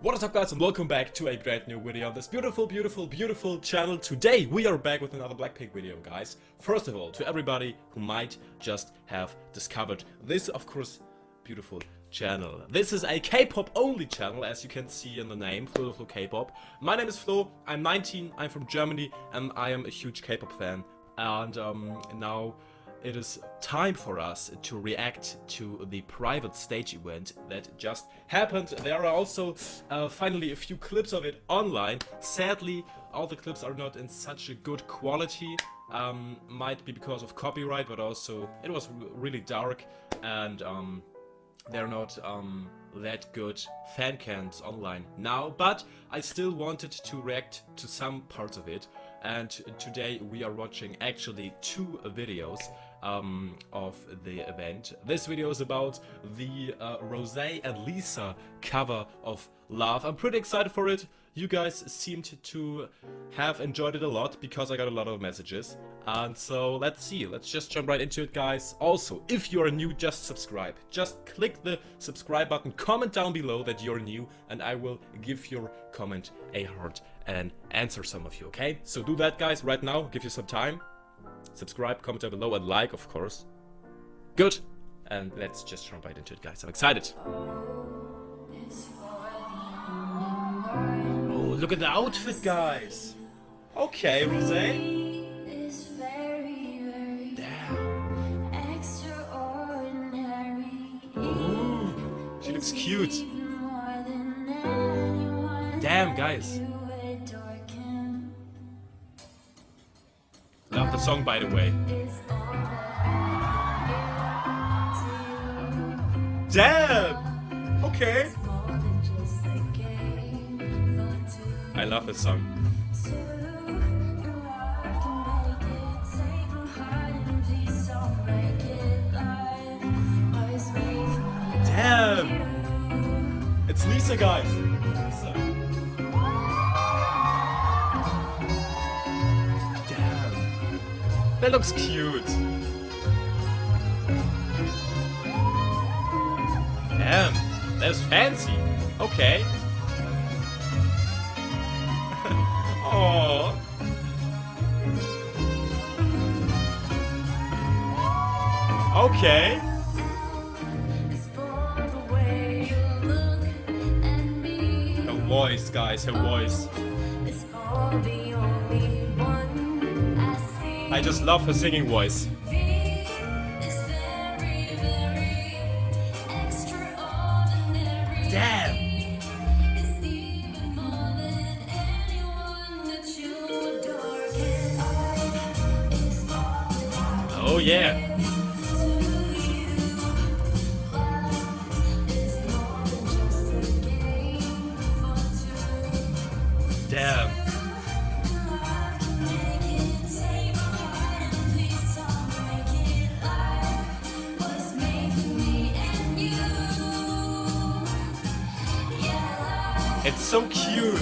What is up guys and welcome back to a brand new video on this beautiful, beautiful, beautiful channel. Today we are back with another Blackpink video guys. First of all, to everybody who might just have discovered this of course beautiful channel. This is a K-pop only channel as you can see in the name, Flo Flo K-pop. My name is Flo, I'm 19, I'm from Germany and I am a huge K-pop fan. And um, now it is time for us to react to the private stage event that just happened. There are also uh, finally a few clips of it online. Sadly, all the clips are not in such a good quality. Um, might be because of copyright, but also it was really dark and um, they're not um, that good fan cams online now, but I still wanted to react to some parts of it and today we are watching actually two videos um, of the event. This video is about the uh, Rose and Lisa cover of Love. I'm pretty excited for it. You guys seemed to have enjoyed it a lot because I got a lot of messages. And so let's see, let's just jump right into it guys. Also, if you're new, just subscribe. Just click the subscribe button, comment down below that you're new and I will give your comment a heart and answer some of you, okay? So do that guys right now, give you some time. Subscribe, comment down below, and like, of course. Good. And let's just jump right into it, guys. I'm excited. Oh, look at the outfit, guys. Okay. Damn. Ooh, she looks cute. Damn, guys. The song, by the way. Damn! Okay. I love this song. Damn! It's Lisa, guys. That looks cute. Damn, that's fancy. Okay. Oh. Okay. Her voice, guys, her voice. I just love her singing voice. Damn! Oh yeah! It's so cute.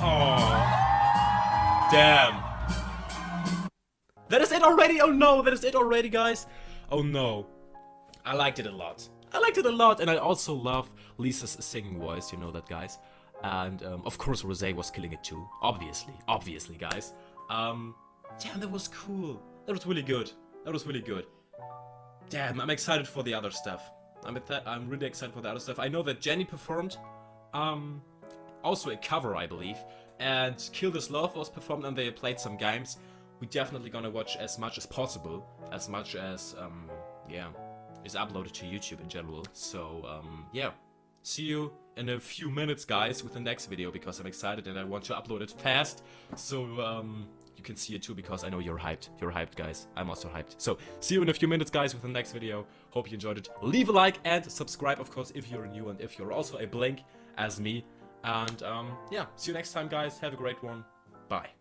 Oh, damn. That is it already? Oh no, that is it already, guys. Oh no. I liked it a lot. I liked it a lot, and I also love Lisa's singing voice, you know that, guys. And, um, of course, Rose was killing it too. Obviously. Obviously, guys. Um, damn, that was cool. That was really good. That was really good. Damn, I'm excited for the other stuff. I'm, I'm really excited for the other stuff. I know that Jennie performed, um, also a cover, I believe, and Kill This Love was performed and they played some games. We're definitely gonna watch as much as possible, as much as, um, yeah, is uploaded to YouTube in general. So, um, yeah. See you in a few minutes, guys, with the next video, because I'm excited and I want to upload it fast. So, um, you can see it too because I know you're hyped. You're hyped, guys. I'm also hyped. So, see you in a few minutes, guys, with the next video. Hope you enjoyed it. Leave a like and subscribe, of course, if you're new and if you're also a Blink as me. And, um, yeah, see you next time, guys. Have a great one. Bye.